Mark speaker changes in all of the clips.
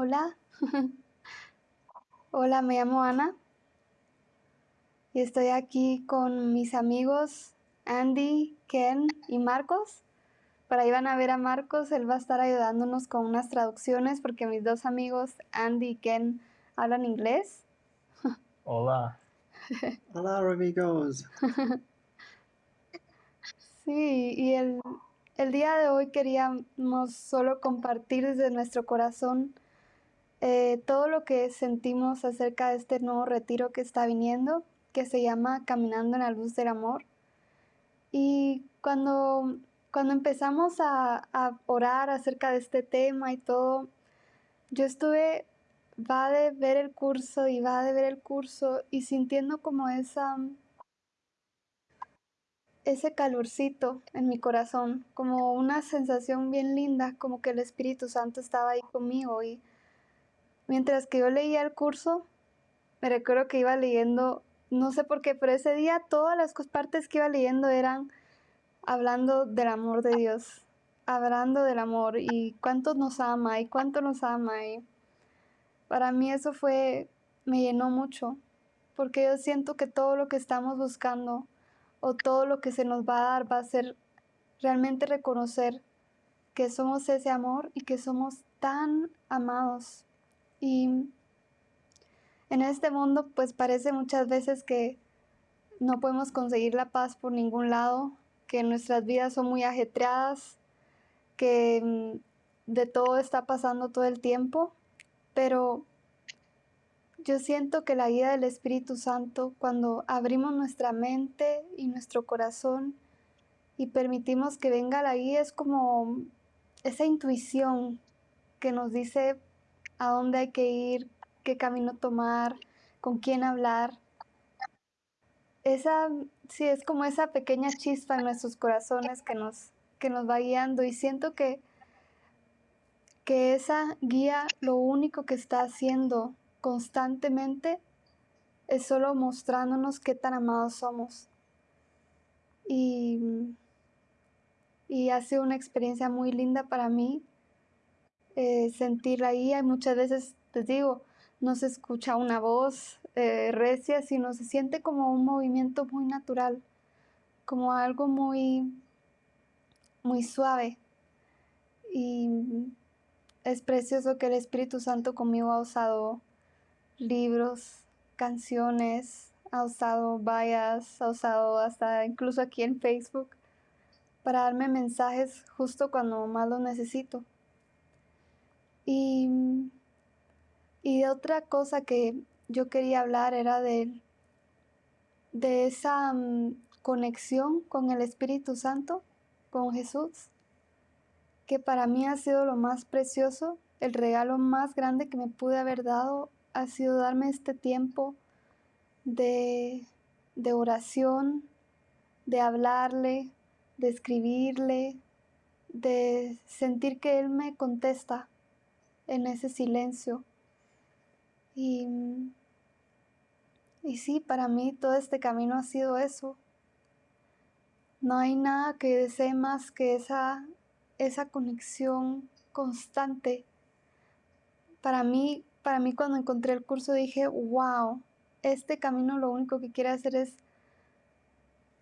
Speaker 1: Hola. Hola, me llamo Ana y estoy aquí con mis amigos Andy, Ken y Marcos. Para ahí van a ver a Marcos, él va a estar ayudándonos con unas traducciones porque mis dos amigos Andy y Ken hablan inglés.
Speaker 2: Hola.
Speaker 3: Hola amigos.
Speaker 1: Sí, y el, el día de hoy queríamos solo compartir desde nuestro corazón eh, todo lo que sentimos acerca de este nuevo retiro que está viniendo, que se llama Caminando en la Luz del Amor. Y cuando, cuando empezamos a, a orar acerca de este tema y todo, yo estuve, va de ver el curso y va de ver el curso y sintiendo como esa ese calorcito en mi corazón, como una sensación bien linda, como que el Espíritu Santo estaba ahí conmigo y Mientras que yo leía el curso, me recuerdo que iba leyendo, no sé por qué, pero ese día todas las partes que iba leyendo eran hablando del amor de Dios, hablando del amor y cuánto nos ama y cuánto nos ama. Y para mí eso fue, me llenó mucho, porque yo siento que todo lo que estamos buscando o todo lo que se nos va a dar va a ser realmente reconocer que somos ese amor y que somos tan amados y en este mundo pues parece muchas veces que no podemos conseguir la paz por ningún lado, que nuestras vidas son muy ajetreadas, que mm, de todo está pasando todo el tiempo, pero yo siento que la guía del Espíritu Santo, cuando abrimos nuestra mente y nuestro corazón y permitimos que venga la guía, es como esa intuición que nos dice a dónde hay que ir, qué camino tomar, con quién hablar. Esa, sí, es como esa pequeña chispa en nuestros corazones que nos, que nos va guiando y siento que, que esa guía lo único que está haciendo constantemente es solo mostrándonos qué tan amados somos. Y, y ha sido una experiencia muy linda para mí eh, sentirla ahí. Hay muchas veces, les digo, no se escucha una voz eh, recia, sino se siente como un movimiento muy natural, como algo muy, muy suave. Y es precioso que el Espíritu Santo conmigo ha usado libros, canciones, ha usado vallas, ha usado hasta incluso aquí en Facebook para darme mensajes justo cuando más lo necesito. Y, y otra cosa que yo quería hablar era de, de esa mm, conexión con el Espíritu Santo, con Jesús, que para mí ha sido lo más precioso, el regalo más grande que me pude haber dado ha sido darme este tiempo de, de oración, de hablarle, de escribirle, de sentir que Él me contesta en ese silencio. Y, y sí, para mí todo este camino ha sido eso. No hay nada que desee más que esa, esa conexión constante. Para mí, para mí cuando encontré el curso dije, wow, este camino lo único que quiere hacer es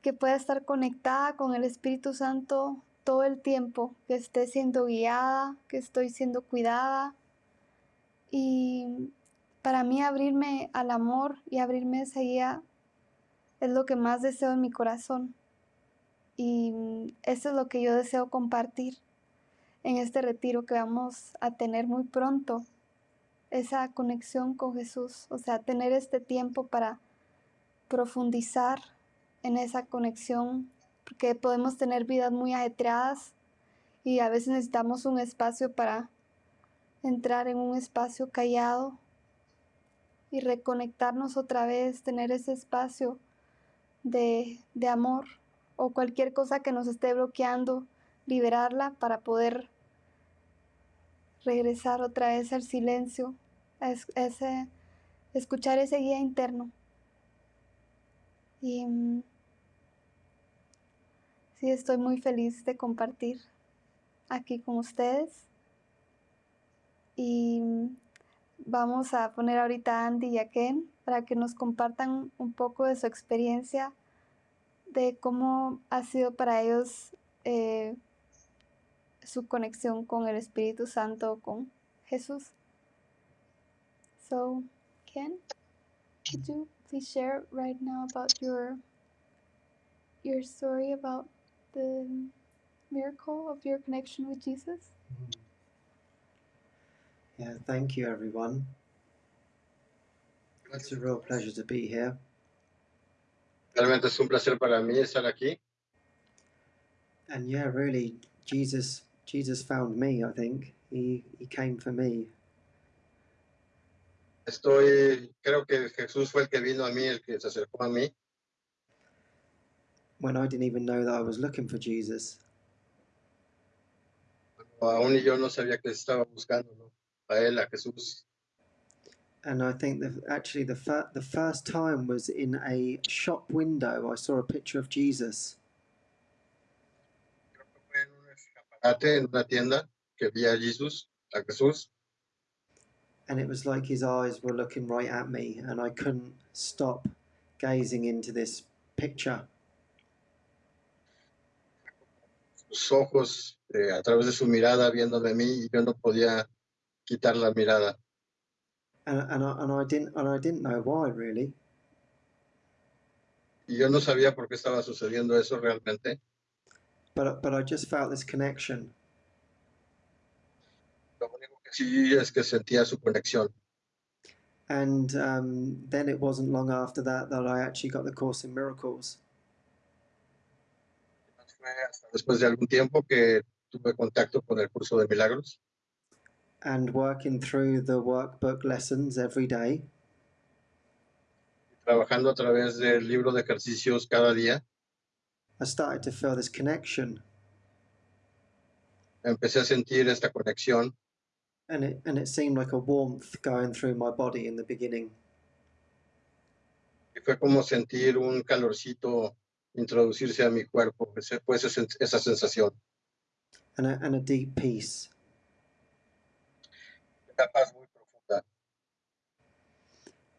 Speaker 1: que pueda estar conectada con el Espíritu Santo todo el tiempo, que esté siendo guiada, que estoy siendo cuidada. Y para mí abrirme al amor y abrirme a esa guía es lo que más deseo en mi corazón. Y eso es lo que yo deseo compartir en este retiro que vamos a tener muy pronto. Esa conexión con Jesús, o sea, tener este tiempo para profundizar en esa conexión porque podemos tener vidas muy ajetreadas y a veces necesitamos un espacio para entrar en un espacio callado y reconectarnos otra vez, tener ese espacio de, de amor o cualquier cosa que nos esté bloqueando, liberarla para poder regresar otra vez al silencio, a ese, escuchar ese guía interno. Y Sí, estoy muy feliz de compartir aquí con ustedes. Y vamos a poner ahorita a Andy y a Ken para que nos compartan un poco de su experiencia, de cómo ha sido para ellos eh, su conexión con el Espíritu Santo, con Jesús. So, Ken, could you please share right now about your your story about the miracle of your connection with Jesus? Mm-hmm.
Speaker 3: Yeah, thank you, everyone. It's a real pleasure to be here.
Speaker 4: Realmente es un placer para mí estar aquí.
Speaker 3: And yeah, really, Jesus, Jesus found me. I think he he came for me.
Speaker 4: Estoy, creo que Jesús fue el que vino a mí, el que se acercó a mí,
Speaker 3: when I didn't even know that I was looking for Jesus.
Speaker 4: aún y yo no sabía que estaba buscando. A él, a Jesús.
Speaker 3: And I think that actually the fir- the first time was in a shop window. I saw a picture of Jesus,
Speaker 4: Creo que fue en un escaparate, en una tienda, que vi a Jesús, a Jesús,
Speaker 3: and it was like his eyes were looking right at me, and I couldn't stop gazing into this picture.
Speaker 4: Sus ojos, eh, a través de su mirada, viéndome a mí, y yo no podía quitar la mirada.
Speaker 3: And, and I and I didn't and I didn't know why really.
Speaker 4: Y yo no sabía por qué estaba sucediendo eso realmente.
Speaker 3: But but I just felt this connection,
Speaker 4: Lo único que sí es que sentía su conexión.
Speaker 3: and um, then it wasn't long after that that I actually got the Course in Miracles.
Speaker 4: Fue hasta después de algún tiempo que tuve contacto con el curso de milagros.
Speaker 3: and working through the workbook lessons every day.
Speaker 4: Trabajando a través del libro de ejercicios cada día,
Speaker 3: i started to feel this connection.
Speaker 4: Empecé a sentir esta conexión.
Speaker 3: And it and it seemed like a warmth going through my body in the beginning.
Speaker 4: Y fue como sentir un calorcito introducirse a mi cuerpo, esa, esa sensación.
Speaker 3: and a, and a deep peace.
Speaker 4: Una paz muy profunda.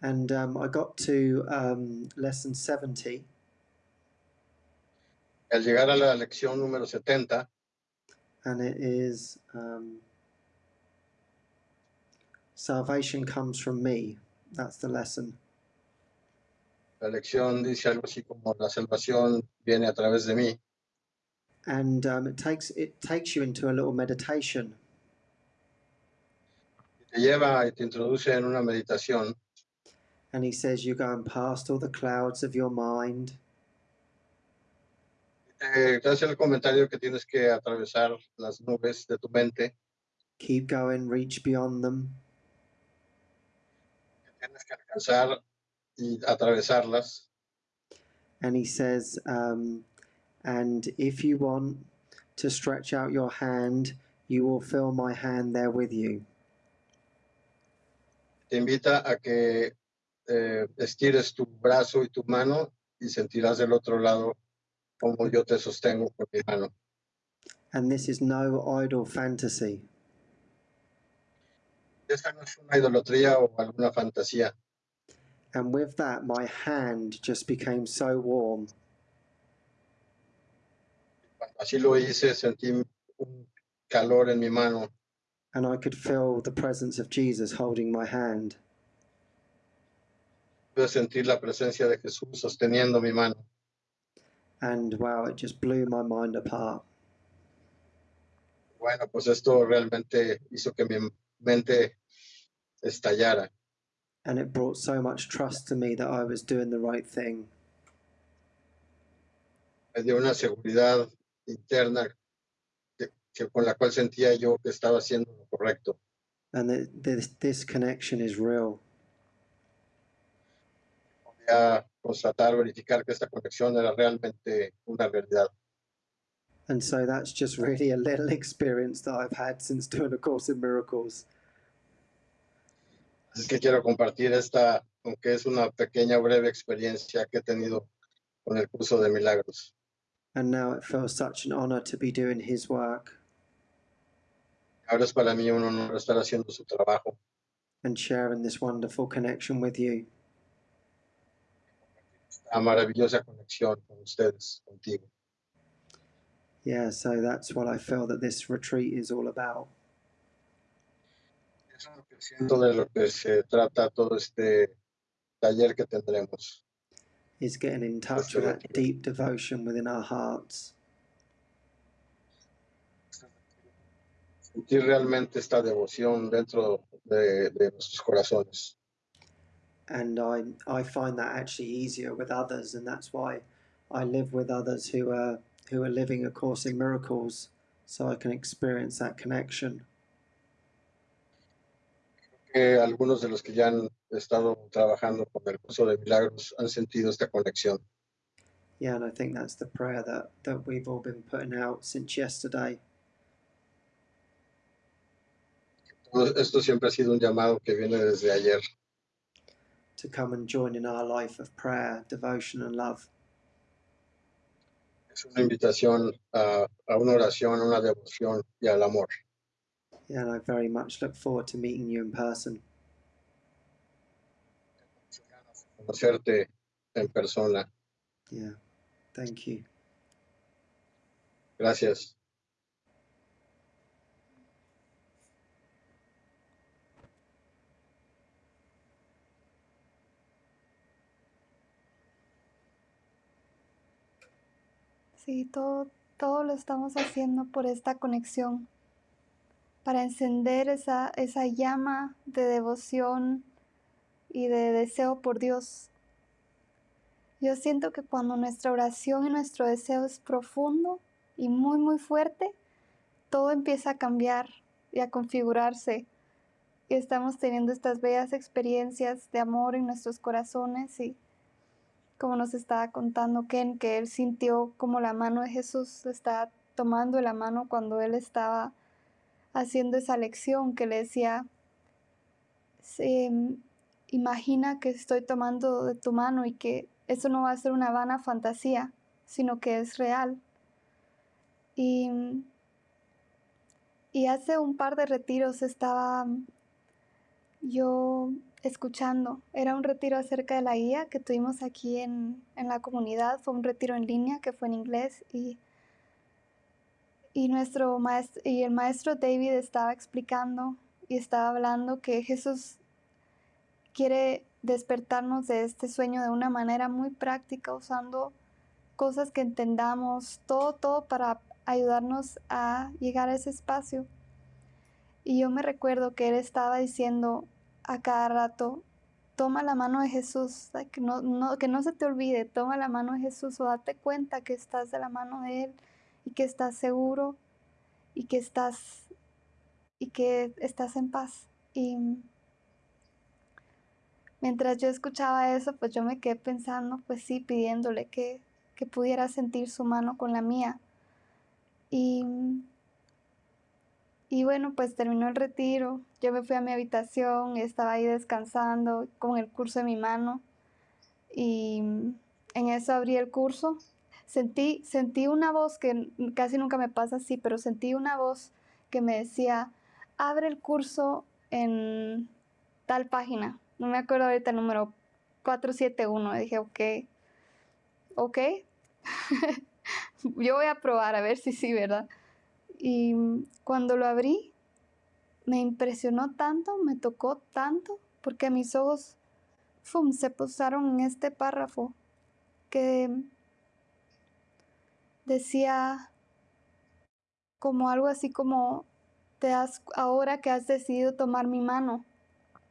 Speaker 3: and um, i got to um, lesson 70
Speaker 4: Al llegar a la lección número 70,
Speaker 3: and it is um, salvation comes from me. That's the lesson
Speaker 4: la lección dice algo así como la salvación viene a través de mí
Speaker 3: and um, it takes it takes you into a little meditation.
Speaker 4: Te lleva y te introduce en una meditación.
Speaker 3: And he says you're going past all the clouds of your mind.
Speaker 4: Te, hace el comentario que tienes que atravesar las nubes de tu mente,
Speaker 3: keep going reach beyond them.
Speaker 4: Que tienes que alcanzar atravesarlas.
Speaker 3: and he says, um, and if you want to stretch out your hand, you will feel my hand there with you.
Speaker 4: Te invita a que eh, estires tu brazo y tu mano y sentirás del otro lado como yo te sostengo con mi mano.
Speaker 3: And this is no idle fantasy.
Speaker 4: Esta no es una idolatría o alguna fantasía.
Speaker 3: And with that, my hand just became so warm.
Speaker 4: Así lo hice, sentí un calor en mi mano
Speaker 3: And I could feel the presence of Jesus holding my hand.
Speaker 4: pude sentir la presencia de Jesús sosteniendo mi mano.
Speaker 3: And wow, it just blew my mind apart.
Speaker 4: Bueno, pues esto realmente hizo que mi mente estallara.
Speaker 3: And it brought so much trust to me that I was doing the right thing.
Speaker 4: Me dio una seguridad interna que, que con la cual sentía yo que estaba haciendo lo correcto.
Speaker 3: And that this, this connection is real.
Speaker 4: Podía constatar, verificar que esta conexión era realmente una realidad.
Speaker 3: And so that's just really a little experience that I've had since doing A Course in Miracles.
Speaker 4: Así que quiero compartir esta, aunque es una pequeña, breve experiencia que he tenido con el curso de milagros.
Speaker 3: And now it feels such an honor to be doing his work.
Speaker 4: Ahora es para mí un honor estar haciendo su trabajo.
Speaker 3: and sharing this wonderful connection with you.
Speaker 4: Esta maravillosa conexión con ustedes, contigo.
Speaker 3: Yeah, so that's what I feel that this retreat is all about.
Speaker 4: Es lo que siento de lo que se trata todo este taller que tendremos.
Speaker 3: Is getting in touch with that deep devotion within our hearts.
Speaker 4: Sentir realmente esta devoción dentro de, de nuestros corazones.
Speaker 3: And I, I find that actually easier with others, and that's why I live with others who are who are living A Course in Miracles, so I can experience that connection.
Speaker 4: Que algunos de los que ya han estado trabajando con el curso de milagros han sentido esta conexión.
Speaker 3: Yeah, and I think that's the prayer that, that we've all been putting out since yesterday.
Speaker 4: Esto siempre ha sido un llamado que viene desde ayer.
Speaker 3: to come and join in our life of prayer, devotion, and love.
Speaker 4: Es una invitación a, a una oración, a una devoción y al amor.
Speaker 3: Yeah, and I very much look forward to meeting you in person.
Speaker 4: Conocerte en persona.
Speaker 3: Yeah, thank you.
Speaker 4: Gracias.
Speaker 1: Sí, todo, todo lo estamos haciendo por esta conexión, para encender esa, esa llama de devoción y de deseo por Dios. Yo siento que cuando nuestra oración y nuestro deseo es profundo y muy, muy fuerte, todo empieza a cambiar y a configurarse. Y estamos teniendo estas bellas experiencias de amor en nuestros corazones y como nos estaba contando Ken, que él sintió como la mano de Jesús le estaba tomando la mano cuando él estaba haciendo esa lección que le decía, "Se- imagina que estoy tomando de tu mano y que eso no va a ser una vana fantasía, sino que es real. Y, y hace un par de retiros estaba yo escuchando. Era un retiro acerca de la guía que tuvimos aquí en, en la comunidad. Fue un retiro en línea que fue en inglés y, y, nuestro y el maestro David estaba explicando y estaba hablando que Jesús quiere despertarnos de este sueño de una manera muy práctica, usando cosas que entendamos, todo, todo para ayudarnos a llegar a ese espacio. Y yo me recuerdo que él estaba diciendo a cada rato, toma la mano de Jesús, que no, no, que no se te olvide, toma la mano de Jesús o date cuenta que estás de la mano de Él y que estás seguro y que estás y que estás en paz. Y mientras yo escuchaba eso, pues yo me quedé pensando, pues sí, pidiéndole que, que pudiera sentir su mano con la mía. Y y bueno, pues terminó el retiro. Yo me fui a mi habitación, estaba ahí descansando con el curso en mi mano. Y en eso abrí el curso. Sentí, sentí una voz que casi nunca me pasa así, pero sentí una voz que me decía, abre el curso en tal página. No me acuerdo ahorita el número 471. Y dije, ok, ok. Yo voy a probar a ver si sí, ¿verdad? Y cuando lo abrí, me impresionó tanto, me tocó tanto, porque mis ojos ¡fum! se posaron en este párrafo que decía como algo así como, te has, ahora que has decidido tomar mi mano,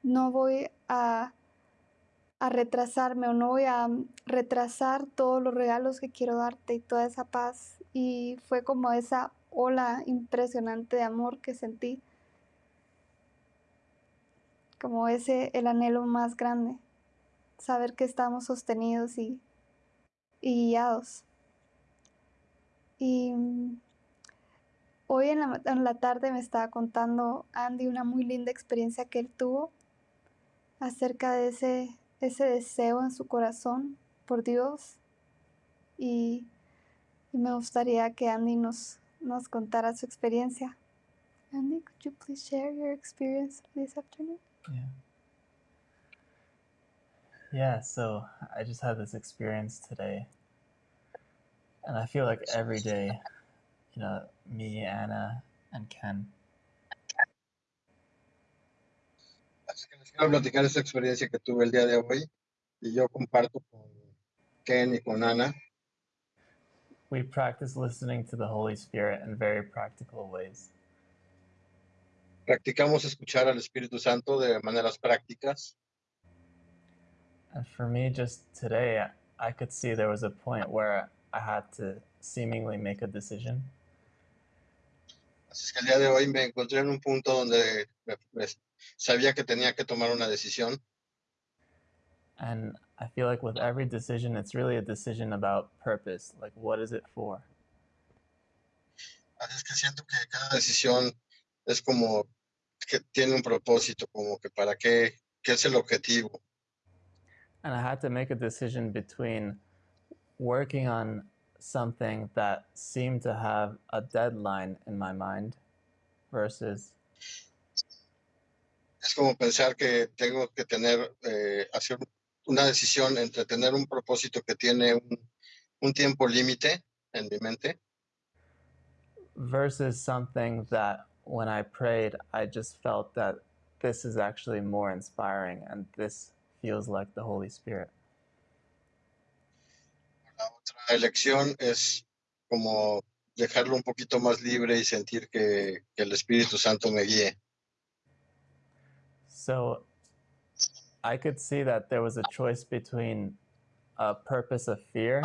Speaker 1: no voy a, a retrasarme o no voy a retrasar todos los regalos que quiero darte y toda esa paz. Y fue como esa ola impresionante de amor que sentí. Como ese, el anhelo más grande. Saber que estamos sostenidos y, y guiados. Y hoy en la, en la tarde me estaba contando Andy una muy linda experiencia que él tuvo acerca de ese, ese deseo en su corazón por Dios. Y, y me gustaría que Andy nos, nos contara su experiencia. Andy, could you please share your experience this afternoon?
Speaker 2: Yeah. Yeah, so I just had this experience today. And I feel like every day, you know, me, Anna, and Ken,
Speaker 4: Así que les quiero platicar esta experiencia que tuve el día de hoy y yo comparto con Ken y con Ana.
Speaker 2: we practice listening to the Holy Spirit in very practical ways.
Speaker 4: Practicamos escuchar al Espíritu Santo de maneras prácticas.
Speaker 2: And for me, just today, I could see there was a point where I had to seemingly make a decision.
Speaker 4: Así es que el día de hoy me encontré en un punto donde me- me- sabía que tenía que tomar una decisión
Speaker 2: And I feel like with every decision, it's really a decision about purpose. Like, what is it for?
Speaker 4: Así es que siento que cada decisión es como que tiene un propósito, como que para qué, qué es el objetivo.
Speaker 2: And I had to make a decision between working on something that seemed to have a deadline in my mind versus
Speaker 4: Es como pensar que tengo que tener, eh, hacer una decisión entre tener un propósito que tiene un, un tiempo límite en mi mente
Speaker 2: versus something that when I prayed, I just felt that this is actually more inspiring and this feels like the Holy Spirit.
Speaker 4: La otra elección es como dejarlo un poquito más libre y sentir que, que el Espíritu Santo me guíe.
Speaker 2: So I could see that there was a choice between a purpose of fear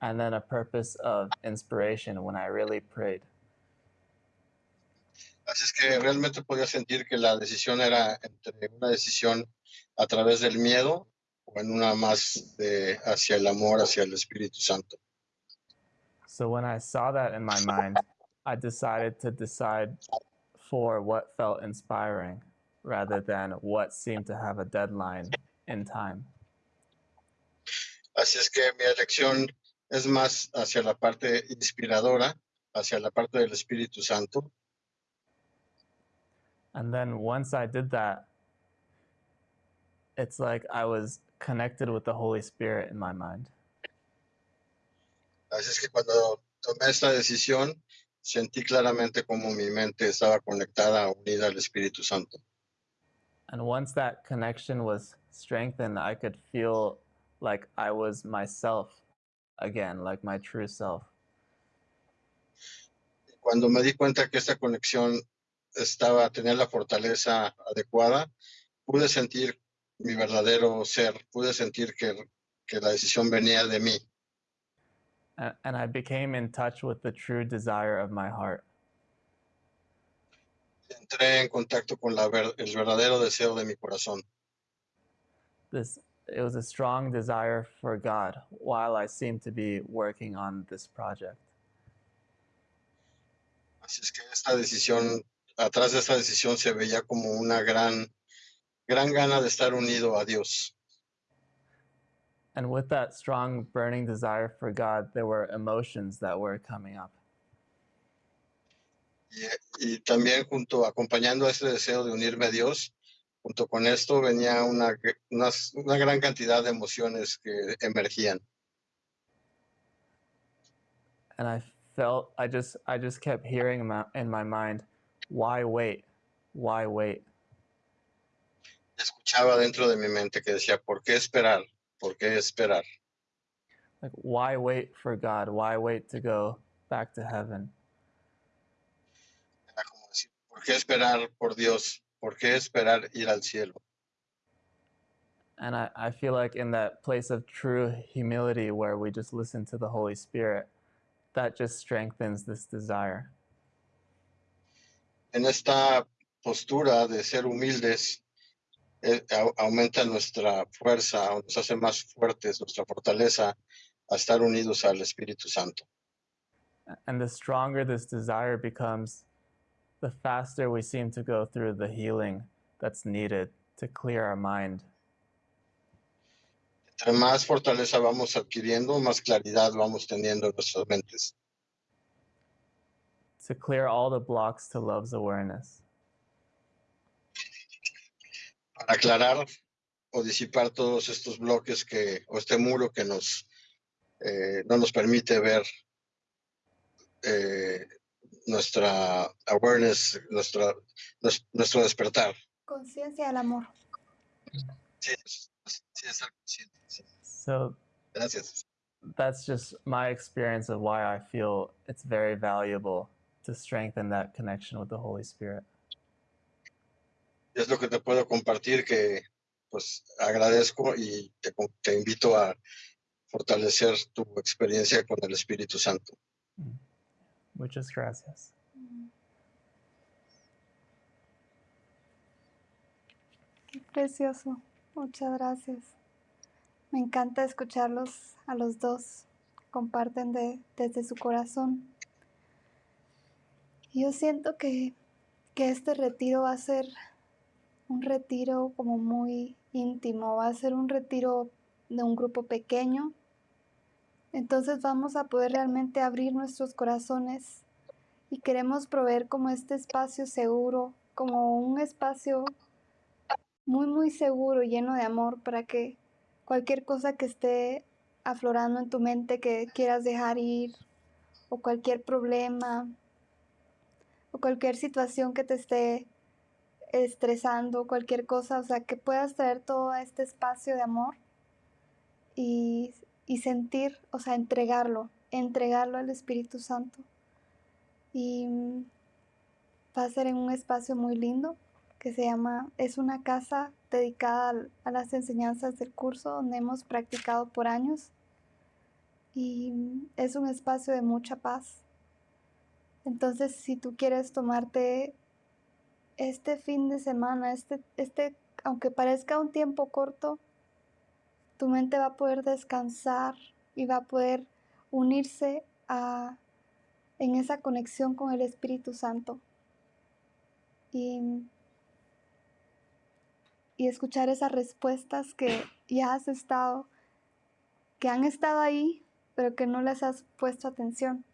Speaker 2: and then a purpose of inspiration when I really prayed.
Speaker 4: Así es que realmente podía sentir que la decisión era entre una decisión a través del miedo o en una más de hacia el amor, hacia el Espíritu Santo.
Speaker 2: So when I saw that in my mind, I decided to decide for what felt inspiring rather than what seemed to have a deadline in time.
Speaker 4: Así es que mi elección es más hacia la parte inspiradora, hacia la parte del Espíritu Santo.
Speaker 2: And then once I did that, it's like I was connected with the Holy Spirit in my mind.
Speaker 4: Así es que cuando tomé esta decisión, sentí claramente como mi mente estaba conectada, unida al Espíritu Santo.
Speaker 2: And once that connection was strengthened, I could feel like I was myself again, like my true self.
Speaker 4: Cuando me di cuenta que esta conexión estaba, tenía la fortaleza adecuada, pude sentir mi verdadero ser, pude sentir que, que la decisión venía de mí.
Speaker 2: And I became in touch with the true desire of my heart.
Speaker 4: Entré en contacto con la ver- el verdadero deseo de mi corazón.
Speaker 2: This it was a strong desire for God while I seemed to be working on this project.
Speaker 4: Así es que esta decisión, atrás de esta decisión se veía como una gran, gran gana de estar unido a Dios.
Speaker 2: And with that strong burning desire for God, there were emotions that were coming up.
Speaker 4: Y, y también junto, acompañando a este deseo de unirme a Dios, junto con esto venía una, unas- una gran cantidad de emociones que emergían.
Speaker 2: and I felt I just I just kept hearing in my, in my mind, why wait? Why wait?
Speaker 4: Escuchaba dentro de mi mente que decía, ¿por qué esperar? ¿Por qué esperar?
Speaker 2: Like why wait for God? Why wait to go back to heaven?
Speaker 4: Era como decir, ¿por qué esperar por Dios? ¿Por qué esperar ir al cielo?
Speaker 2: And I, I feel like in that place of true humility where we just listen to the Holy Spirit, that just strengthens this desire.
Speaker 4: En esta postura de ser humildes, eh, au- aumenta nuestra fuerza, nos hace más fuertes, nuestra fortaleza a estar unidos al Espíritu Santo.
Speaker 2: And the stronger this desire becomes, the faster we seem to go through the healing that's needed to clear our mind
Speaker 4: Entre más fortaleza vamos adquiriendo, más claridad vamos teniendo en nuestras mentes,
Speaker 2: to clear all the blocks to love's awareness.
Speaker 4: para aclarar o disipar todos estos bloques que, o este muro que nos, eh, no nos permite ver eh, nuestra awareness, nuestra, nuestro despertar.
Speaker 1: Conciencia del amor.
Speaker 4: Sí, sí, consciente. Sí.
Speaker 2: So
Speaker 4: Gracias.
Speaker 2: that's just my experience of why I feel it's very valuable to strengthen that connection with the Holy Spirit.
Speaker 4: Es lo que te puedo compartir que pues agradezco y te, te invito a fortalecer tu experiencia con el Espíritu Santo.
Speaker 2: Muchas gracias.
Speaker 1: Qué precioso. Muchas gracias. Me encanta escucharlos a los dos. Comparten de, desde su corazón. Yo siento que, que este retiro va a ser un retiro como muy íntimo, va a ser un retiro de un grupo pequeño. Entonces vamos a poder realmente abrir nuestros corazones y queremos proveer como este espacio seguro, como un espacio muy, muy seguro, lleno de amor para que cualquier cosa que esté aflorando en tu mente que quieras dejar ir o cualquier problema o cualquier situación que te esté estresando, cualquier cosa, o sea, que puedas traer todo este espacio de amor y, y sentir, o sea, entregarlo, entregarlo al Espíritu Santo. Y mm, va a ser en un espacio muy lindo que se llama, es una casa dedicada a las enseñanzas del curso donde hemos practicado por años y mm, es un espacio de mucha paz. Entonces, si tú quieres tomarte este fin de semana, este, este, aunque parezca un tiempo corto, tu mente va a poder descansar y va a poder unirse a, en esa conexión con el Espíritu Santo. Y, y escuchar esas respuestas que ya has estado, que han estado ahí, pero que no les has puesto atención.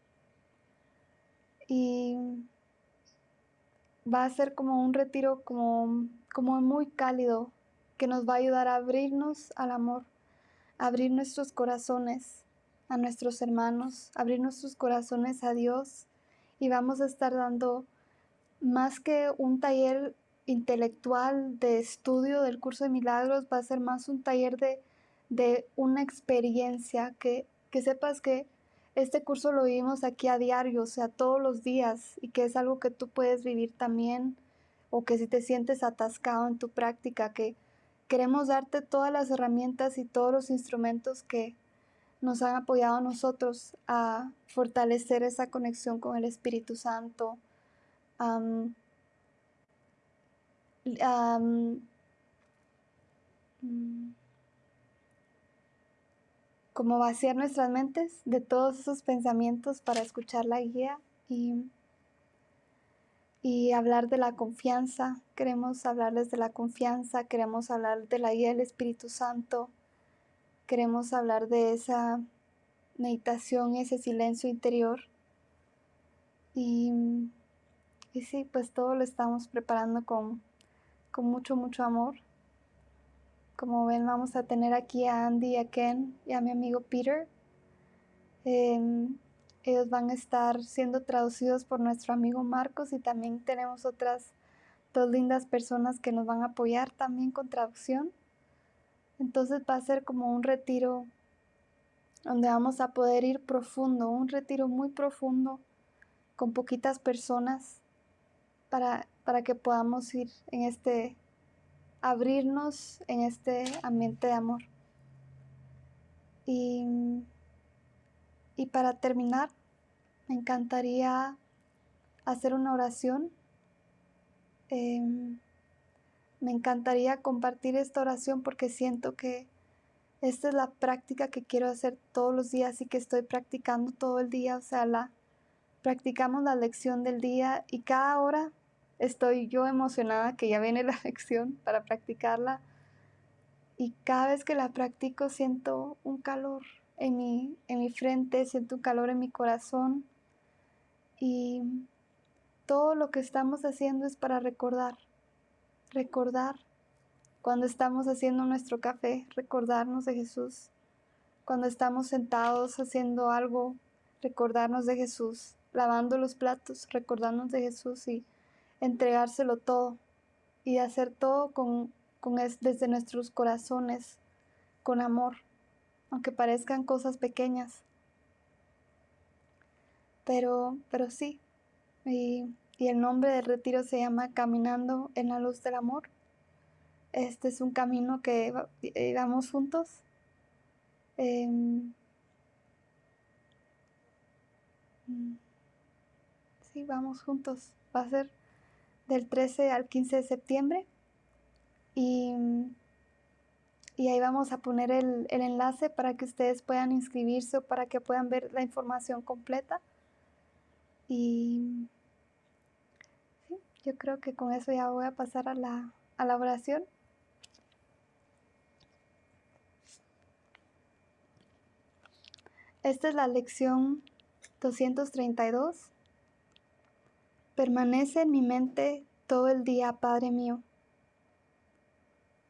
Speaker 1: Y va a ser como un retiro como, como muy cálido que nos va a ayudar a abrirnos al amor, a abrir nuestros corazones a nuestros hermanos, abrir nuestros corazones a Dios y vamos a estar dando más que un taller intelectual de estudio del curso de milagros, va a ser más un taller de, de una experiencia, que, que sepas que este curso lo vivimos aquí a diario, o sea, todos los días, y que es algo que tú puedes vivir también, o que si te sientes atascado en tu práctica, que queremos darte todas las herramientas y todos los instrumentos que nos han apoyado a nosotros a fortalecer esa conexión con el Espíritu Santo, mm, como vaciar nuestras mentes de todos esos pensamientos para escuchar la guía y, y hablar de la confianza. Queremos hablarles de la confianza, queremos hablar de la guía del Espíritu Santo, queremos hablar de esa meditación, ese silencio interior. Y, y sí, pues todo lo estamos preparando con, con mucho, mucho amor. Como ven, vamos a tener aquí a Andy, a Ken y a mi amigo Peter. Em, ellos van a estar siendo traducidos por nuestro amigo Marcos y también tenemos otras dos lindas personas que nos van a apoyar también con traducción. Entonces va a ser como un retiro donde vamos a poder ir profundo, un retiro muy profundo con poquitas personas para, para que podamos ir en este abrirnos en este ambiente de amor. Y, y para terminar, me encantaría hacer una oración. Em, me encantaría compartir esta oración porque siento que esta es la práctica que quiero hacer todos los días y que estoy practicando todo el día. O sea, la practicamos la lección del día y cada hora estoy yo emocionada que ya viene la lección para practicarla. Y cada vez que la practico siento un calor en mi, en mi frente, siento un calor en mi corazón. Y todo lo que estamos haciendo es para recordar, recordar Cuando estamos haciendo nuestro café, recordarnos de Jesús. Cuando estamos sentados haciendo algo, recordarnos de Jesús. Lavando los platos, recordarnos de Jesús y entregárselo todo. Y hacer todo con, con desde nuestros corazones, con amor, aunque parezcan cosas pequeñas. Pero, pero sí, y, y el nombre del retiro se llama Caminando en la Luz del Amor. Este es un camino que vamos juntos. Em, mm, sí, vamos juntos. Va a ser del 13 al 15 de septiembre. Y, y ahí vamos a poner el, el enlace para que ustedes puedan inscribirse o para que puedan ver la información completa. Y sí, yo creo que con eso ya voy a pasar a la, a la oración. Esta es la lección 232. Permanece en mi mente todo el día, Padre mío.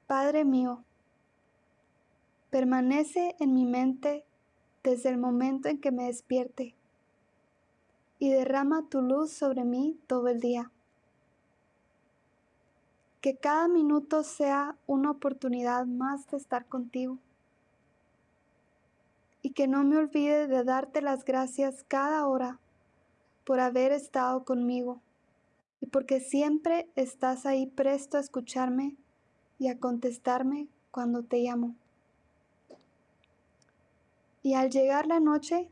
Speaker 1: Padre mío, permanece en mi mente desde el momento en que me despierte y derrama tu luz sobre mí todo el día. Que cada minuto sea una oportunidad más de estar contigo y que no me olvide de darte las gracias cada hora por haber estado conmigo y porque siempre estás ahí presto a escucharme y a contestarme cuando te llamo. Y al llegar la noche,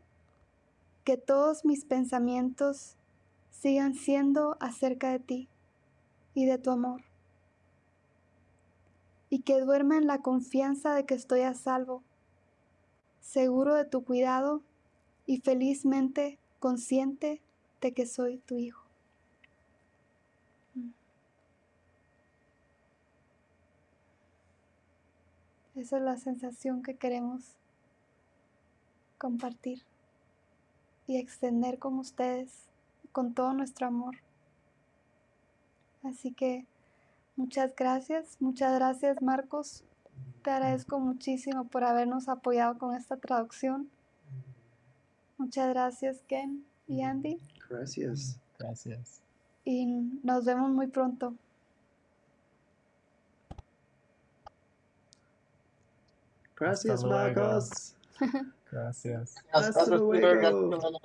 Speaker 1: que todos mis pensamientos sigan siendo acerca de ti y de tu amor. Y que duerma en la confianza de que estoy a salvo seguro de tu cuidado y felizmente consciente de que soy tu hijo. Mm. Esa es la sensación que queremos compartir y extender con ustedes, con todo nuestro amor. Así que muchas gracias, muchas gracias Marcos te agradezco muchísimo por habernos apoyado con esta traducción. Muchas gracias, Ken y Andy.
Speaker 3: Gracias.
Speaker 2: Gracias.
Speaker 1: Y nos vemos muy pronto.
Speaker 3: Gracias,
Speaker 2: Hasta luego.
Speaker 3: Marcos.
Speaker 2: Gracias.
Speaker 3: Hasta luego.